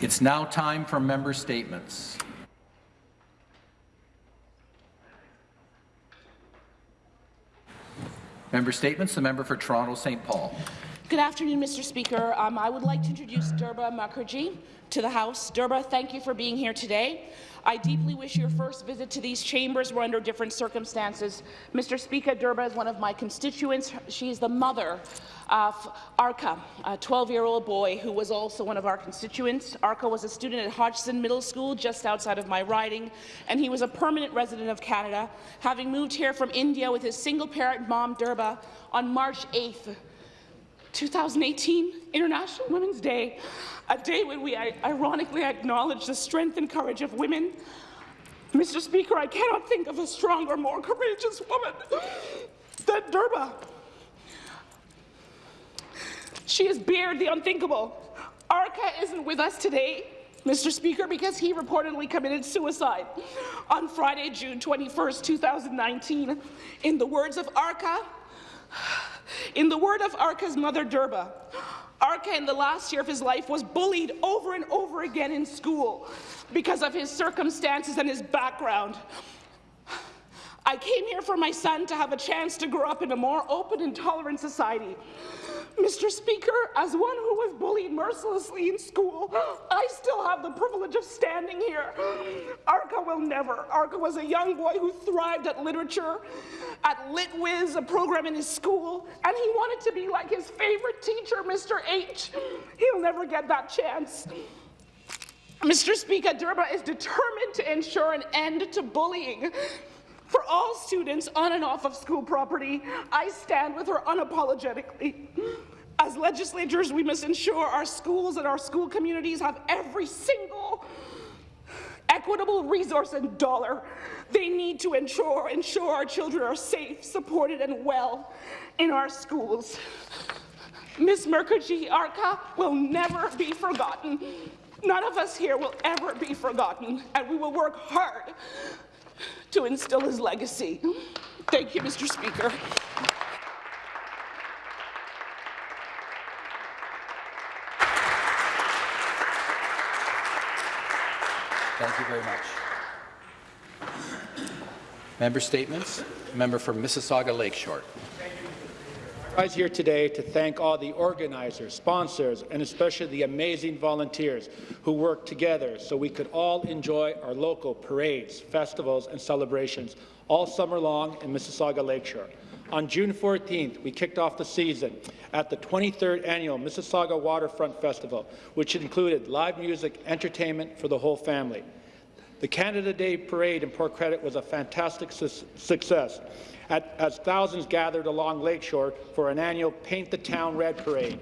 It's now time for member statements. Member statements. The member for Toronto St. Paul. Good afternoon, Mr. Speaker. Um, I would like to introduce Durba Mukherjee to the House. Durba, thank you for being here today. I deeply wish your first visit to these chambers were under different circumstances. Mr. Speaker, Durba is one of my constituents. She is the mother of Arka, a 12-year-old boy who was also one of our constituents. Arka was a student at Hodgson Middle School just outside of my riding, and he was a permanent resident of Canada, having moved here from India with his single-parent mom, Durba, on March 8th, 2018, International Women's Day, a day when we ironically acknowledge the strength and courage of women. Mr. Speaker, I cannot think of a stronger, more courageous woman than Durba. She has bared the unthinkable. Arka isn't with us today, Mr. Speaker, because he reportedly committed suicide on Friday, June 21, 2019. In the words of Arka, in the word of Arka's mother, Durba, Arka in the last year of his life was bullied over and over again in school because of his circumstances and his background. I came here for my son to have a chance to grow up in a more open and tolerant society. Mr. Speaker, as one who was bullied mercilessly in school, I still have the privilege of standing here. Arka will never. Arka was a young boy who thrived at literature, at LitWiz, a program in his school, and he wanted to be like his favorite teacher, Mr. H. He'll never get that chance. Mr. Speaker, Durba is determined to ensure an end to bullying. For all students on and off of school property, I stand with her unapologetically. As legislators, we must ensure our schools and our school communities have every single equitable resource and dollar they need to ensure, ensure our children are safe, supported, and well in our schools. Ms. Mukherjee Arka will never be forgotten. None of us here will ever be forgotten, and we will work hard to instill his legacy. Thank you, Mr. Speaker. Thank you very much. Member statements. Member for Mississauga Lakeshore rise here today to thank all the organizers, sponsors, and especially the amazing volunteers who worked together so we could all enjoy our local parades, festivals, and celebrations all summer long in Mississauga Lakeshore. On June 14th, we kicked off the season at the 23rd Annual Mississauga Waterfront Festival, which included live music, entertainment for the whole family. The Canada Day Parade in Port Credit was a fantastic su success, at, as thousands gathered along Lakeshore for an annual Paint the Town Red Parade.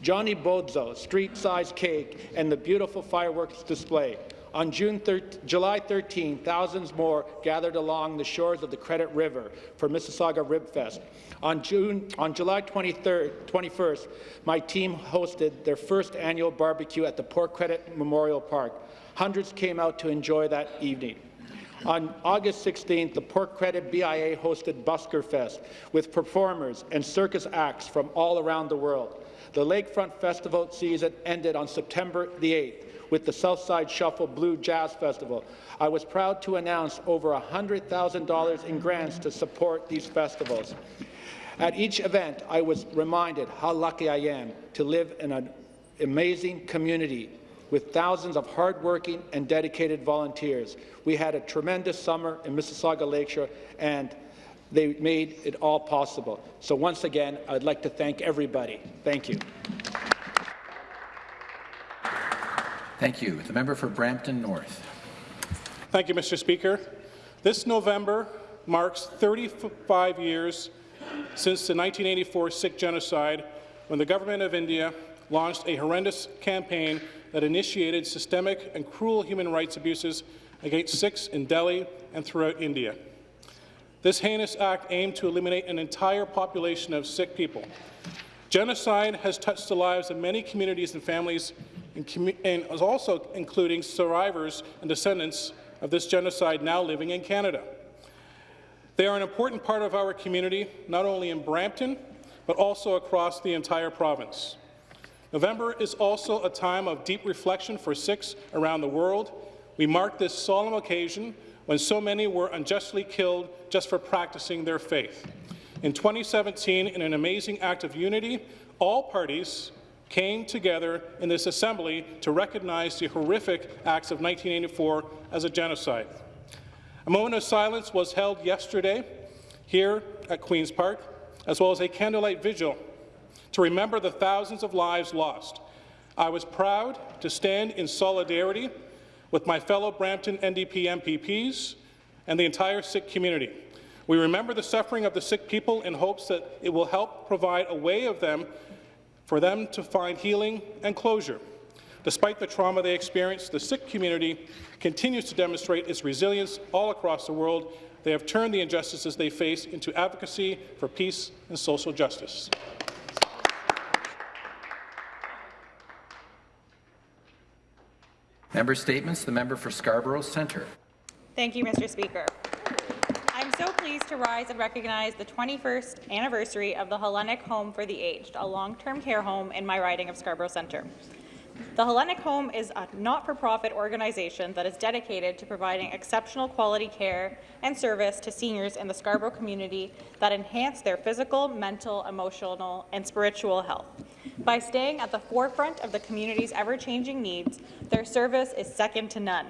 Johnny Bodzo, street-sized cake, and the beautiful fireworks display. On June July 13, thousands more gathered along the shores of the Credit River for Mississauga Rib Fest. On, June, on July 23rd, 21st, my team hosted their first annual barbecue at the Port Credit Memorial Park. Hundreds came out to enjoy that evening. On August 16th, the Port Credit BIA hosted Busker Fest with performers and circus acts from all around the world. The Lakefront Festival season ended on September the 8th with the Southside Shuffle Blue Jazz Festival. I was proud to announce over $100,000 in grants to support these festivals. At each event, I was reminded how lucky I am to live in an amazing community with thousands of hardworking and dedicated volunteers. We had a tremendous summer in Mississauga Lakeshore, and they made it all possible. So once again, I'd like to thank everybody. Thank you. Thank you. The member for Brampton North. Thank you, Mr. Speaker. This November marks 35 years since the 1984 Sikh genocide when the government of India launched a horrendous campaign that initiated systemic and cruel human rights abuses against Sikhs in Delhi and throughout India. This heinous act aimed to eliminate an entire population of Sikh people. Genocide has touched the lives of many communities and families, and, commu and also including survivors and descendants of this genocide now living in Canada. They are an important part of our community, not only in Brampton, but also across the entire province. November is also a time of deep reflection for Sikhs around the world. We mark this solemn occasion when so many were unjustly killed just for practicing their faith. In 2017, in an amazing act of unity, all parties came together in this assembly to recognize the horrific acts of 1984 as a genocide. A moment of silence was held yesterday here at Queen's Park, as well as a candlelight vigil to remember the thousands of lives lost. I was proud to stand in solidarity with my fellow Brampton NDP MPPs and the entire Sikh community. We remember the suffering of the Sikh people in hopes that it will help provide a way of them for them to find healing and closure. Despite the trauma they experienced, the Sikh community continues to demonstrate its resilience all across the world. They have turned the injustices they face into advocacy for peace and social justice. Member Statements, the member for Scarborough Centre. Thank you, Mr. Speaker. I'm so pleased to rise and recognize the 21st anniversary of the Hellenic Home for the Aged, a long-term care home in my riding of Scarborough Centre. The Hellenic Home is a not-for-profit organization that is dedicated to providing exceptional quality care and service to seniors in the Scarborough community that enhance their physical, mental, emotional, and spiritual health. By staying at the forefront of the community's ever-changing needs, their service is second to none.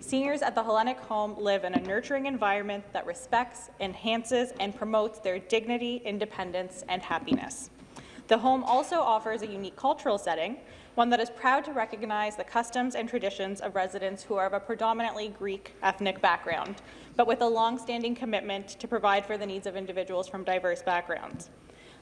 Seniors at the Hellenic Home live in a nurturing environment that respects, enhances, and promotes their dignity, independence, and happiness. The home also offers a unique cultural setting, one that is proud to recognize the customs and traditions of residents who are of a predominantly Greek ethnic background, but with a long-standing commitment to provide for the needs of individuals from diverse backgrounds.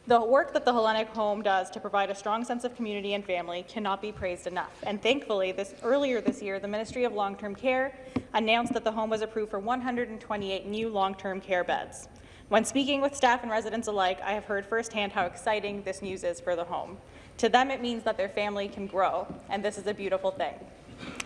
The work that the Hellenic Home does to provide a strong sense of community and family cannot be praised enough. And thankfully, this, earlier this year, the Ministry of Long-Term Care announced that the home was approved for 128 new long-term care beds. When speaking with staff and residents alike, I have heard firsthand how exciting this news is for the home. To them, it means that their family can grow, and this is a beautiful thing.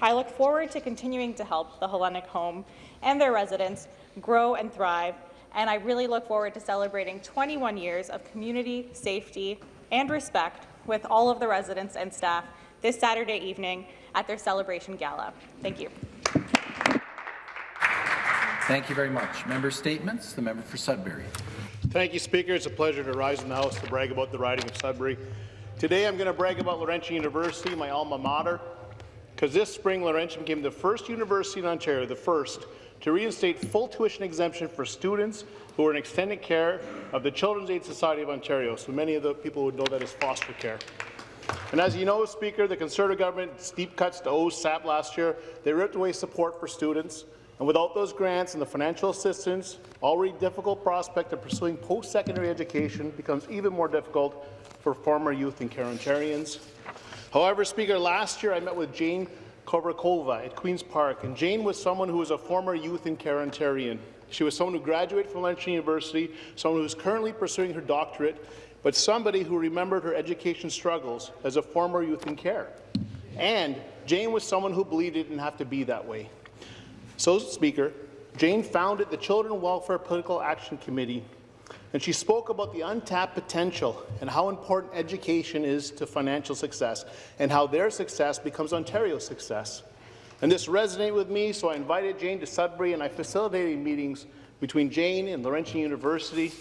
I look forward to continuing to help the Hellenic Home and their residents grow and thrive and I really look forward to celebrating 21 years of community, safety, and respect with all of the residents and staff this Saturday evening at their celebration gala. Thank you. Thank you very much. Member Statements, the member for Sudbury. Thank you, Speaker. It's a pleasure to rise in the House to brag about the riding of Sudbury. Today I'm going to brag about Laurentian University, my alma mater, because this spring Laurentian became the first university in Ontario, the first, to reinstate full tuition exemption for students who are in extended care of the Children's Aid Society of Ontario. So many of the people would know that as foster care. And as you know, Speaker, the Conservative government steep cuts to OSAP last year. They ripped away support for students. And without those grants and the financial assistance, already difficult prospect of pursuing post-secondary education becomes even more difficult for former youth and care Ontarians. However, Speaker, last year I met with Jane Kovarikova at Queen's Park, and Jane was someone who was a former youth in care Ontarian. She was someone who graduated from Laurentian University, someone who is currently pursuing her doctorate, but somebody who remembered her education struggles as a former youth in care. And Jane was someone who believed it didn't have to be that way. So, Speaker, Jane founded the Children Welfare Political Action Committee, and she spoke about the untapped potential and how important education is to financial success, and how their success becomes Ontario's success. And this resonated with me, so I invited Jane to Sudbury, and I facilitated meetings between Jane and Laurentian University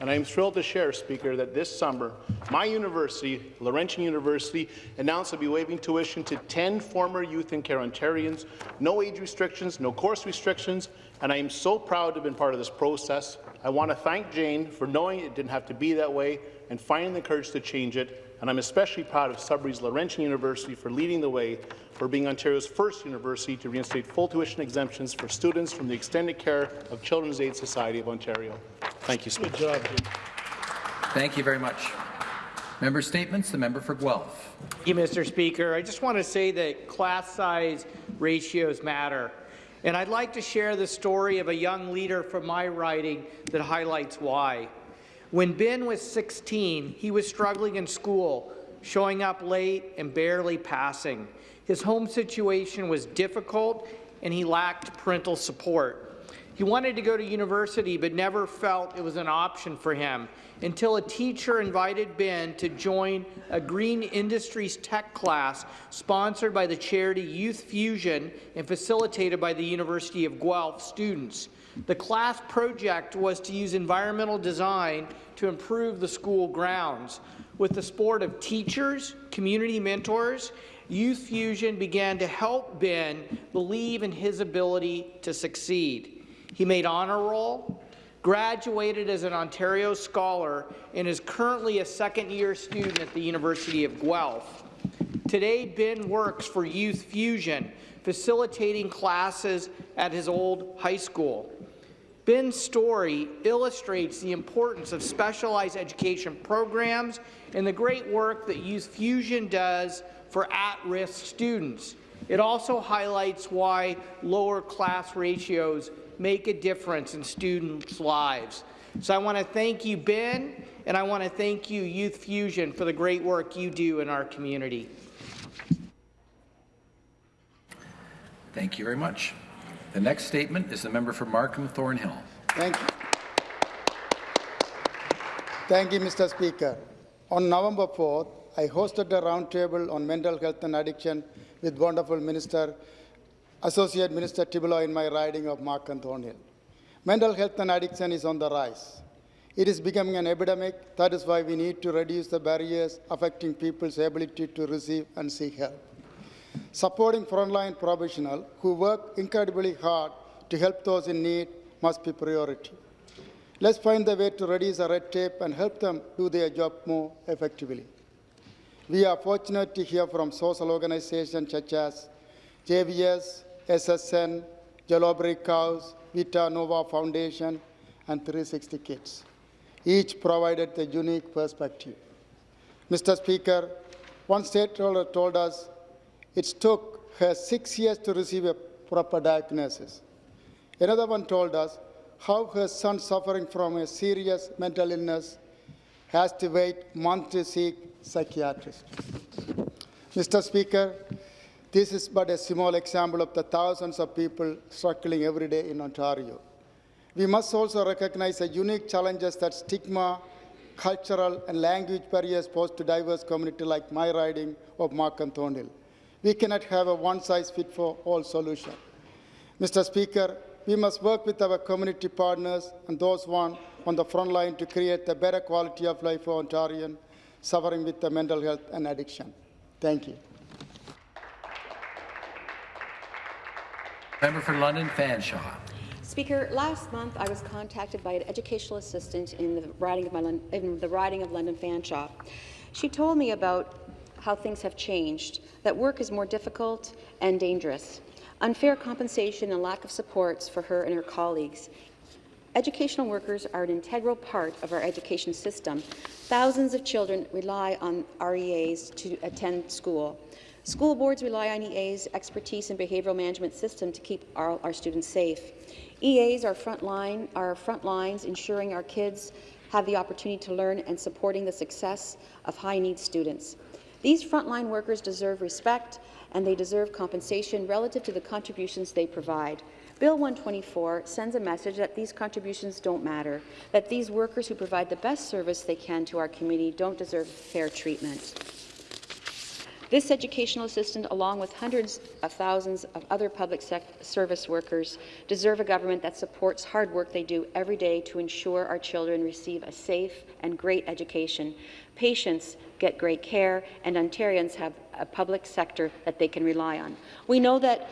and I am thrilled to share, Speaker, that this summer, my university, Laurentian University, announced to be waiving tuition to 10 former youth in care Ontarians, no age restrictions, no course restrictions, and I am so proud to have been part of this process. I want to thank Jane for knowing it didn't have to be that way and finding the courage to change it, and I'm especially proud of Sudbury's Laurentian University for leading the way for being Ontario's first university to reinstate full tuition exemptions for students from the extended care of Children's Aid Society of Ontario. Thank you, Speaker. Good job. Thank you very much. Member Statements, the member for Guelph. Thank you, Mr. Speaker. I just want to say that class size ratios matter. And I'd like to share the story of a young leader from my riding that highlights why. When Ben was 16, he was struggling in school, showing up late and barely passing. His home situation was difficult and he lacked parental support. He wanted to go to university but never felt it was an option for him. Until a teacher invited Ben to join a green industries tech class sponsored by the charity Youth Fusion and facilitated by the University of Guelph students. The class project was to use environmental design to improve the school grounds. With the support of teachers, community mentors, Youth Fusion began to help Ben believe in his ability to succeed. He made honor roll, graduated as an Ontario Scholar, and is currently a second-year student at the University of Guelph. Today, Ben works for Youth Fusion, facilitating classes at his old high school. Ben's story illustrates the importance of specialized education programs and the great work that Youth Fusion does for at-risk students. It also highlights why lower class ratios make a difference in students' lives. So I want to thank you, Ben, and I want to thank you, Youth Fusion, for the great work you do in our community. Thank you very much. The next statement is the member for Markham Thornhill. Thank you. Thank you, Mr. Speaker. On November 4th, I hosted a roundtable on mental health and addiction with wonderful Minister, Associate Minister Tibollo in my riding of Markham Thornhill. Mental health and addiction is on the rise. It is becoming an epidemic. That is why we need to reduce the barriers affecting people's ability to receive and seek help. Supporting frontline professionals who work incredibly hard to help those in need must be priority. Let's find the way to reduce the red tape and help them do their job more effectively. We are fortunate to hear from social organizations such as JVS, SSN, Yellow Brick House, Vita Nova Foundation, and 360 Kids. Each provided a unique perspective. Mr. Speaker, one stakeholder told us it took her six years to receive a proper diagnosis. Another one told us how her son suffering from a serious mental illness has to wait months to seek psychiatrist. Mr. Speaker, this is but a small example of the thousands of people struggling every day in Ontario. We must also recognize the unique challenges that stigma, cultural and language barriers pose to diverse communities like my riding of Markham Thornhill. We cannot have a one-size-fits-all solution. Mr. Speaker, we must work with our community partners and those one on the front line to create a better quality of life for Ontarians suffering with mental health and addiction. Thank you. Member for London Fanshawe. Speaker, last month I was contacted by an educational assistant in the riding of, my, in the riding of London Fanshawe. She told me about how things have changed, that work is more difficult and dangerous, unfair compensation and lack of supports for her and her colleagues. Educational workers are an integral part of our education system. Thousands of children rely on REAs to attend school. School boards rely on EA's expertise and behavioral management system to keep our, our students safe. EAs are front, line, are front lines ensuring our kids have the opportunity to learn and supporting the success of high-need students. These frontline workers deserve respect and they deserve compensation relative to the contributions they provide. Bill 124 sends a message that these contributions don't matter, that these workers who provide the best service they can to our community don't deserve fair treatment. This educational assistant, along with hundreds of thousands of other public service workers, deserve a government that supports hard work they do every day to ensure our children receive a safe and great education. Patients get great care, and Ontarians have a public sector that they can rely on. We know that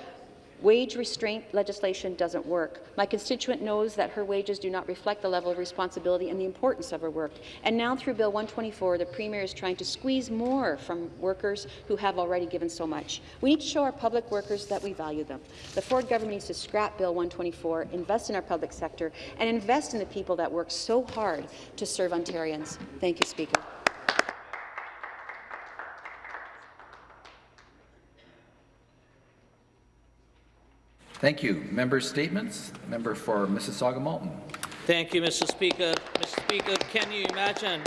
Wage restraint legislation doesn't work. My constituent knows that her wages do not reflect the level of responsibility and the importance of her work. And now through Bill 124, the Premier is trying to squeeze more from workers who have already given so much. We need to show our public workers that we value them. The Ford government needs to scrap Bill 124, invest in our public sector, and invest in the people that work so hard to serve Ontarians. Thank you, Speaker. Thank you. Member statements. Member for Mississauga Malton. Thank you, Mr. Speaker. Mr. Speaker, can you imagine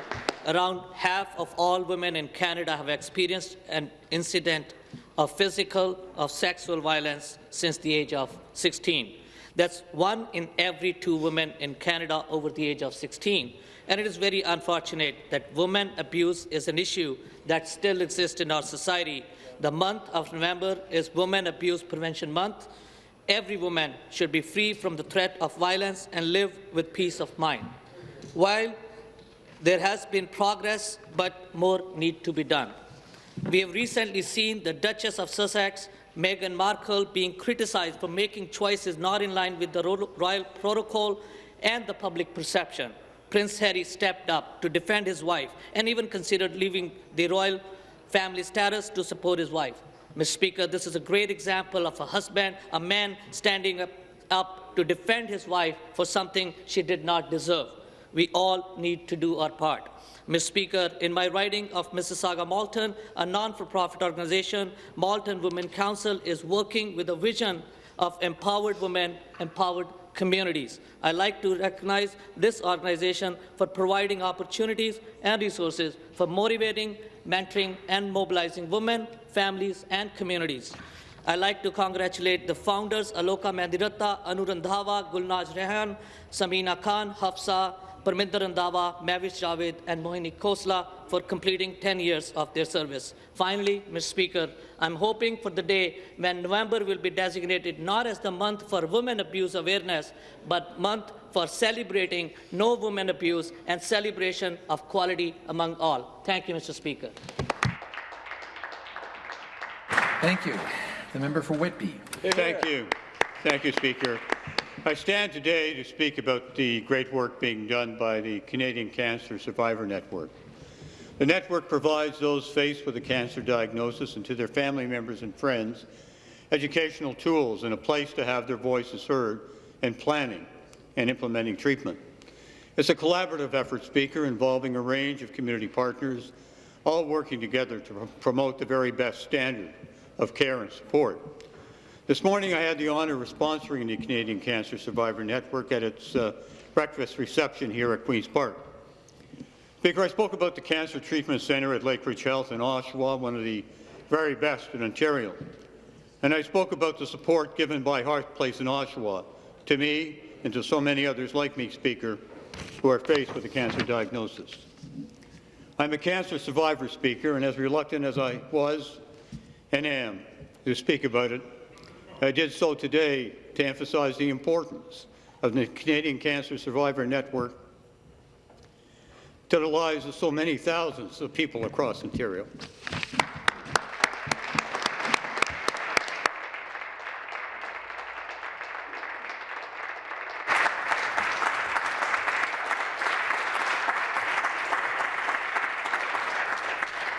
around half of all women in Canada have experienced an incident of physical or sexual violence since the age of 16. That's one in every two women in Canada over the age of 16. And it is very unfortunate that women abuse is an issue that still exists in our society. The month of November is Women Abuse Prevention Month. Every woman should be free from the threat of violence and live with peace of mind. While there has been progress, but more need to be done. We have recently seen the Duchess of Sussex, Meghan Markle, being criticized for making choices not in line with the royal protocol and the public perception. Prince Harry stepped up to defend his wife and even considered leaving the royal family status to support his wife. Mr. Speaker, this is a great example of a husband, a man standing up, up to defend his wife for something she did not deserve. We all need to do our part. Mr. Speaker, in my riding of Mississauga Malton, a non-for-profit organization, Malton Women Council is working with a vision of empowered women, empowered communities. I like to recognize this organization for providing opportunities and resources for motivating, mentoring, and mobilizing women, families, and communities. I like to congratulate the founders Aloka Mandiratta, Anu Randhawa, Gulnaz Rehan, Samina Khan, Hafsa, Parminder Randhawa, Mavish Javed, and Mohini Khosla for completing 10 years of their service. Finally, Mr. Speaker, I'm hoping for the day when November will be designated not as the month for women abuse awareness, but month for celebrating no women abuse and celebration of quality among all. Thank you, Mr. Speaker. Thank you. The member for Whitby. Thank you. Thank you, Speaker. I stand today to speak about the great work being done by the Canadian Cancer Survivor Network. The network provides those faced with a cancer diagnosis and to their family members and friends educational tools and a place to have their voices heard in planning and implementing treatment. It's a collaborative effort, Speaker, involving a range of community partners, all working together to promote the very best standard of care and support. This morning, I had the honour of sponsoring the Canadian Cancer Survivor Network at its uh, breakfast reception here at Queen's Park. Speaker, I spoke about the Cancer Treatment Centre at Lakeridge Health in Oshawa, one of the very best in Ontario. And I spoke about the support given by Hearth Place in Oshawa to me and to so many others like me, Speaker, who are faced with a cancer diagnosis. I'm a cancer survivor, Speaker, and as reluctant as I was and am to speak about it, I did so today to emphasize the importance of the Canadian Cancer Survivor Network to the lives of so many thousands of people across Ontario.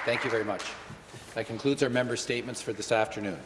Thank you very much. That concludes our member statements for this afternoon.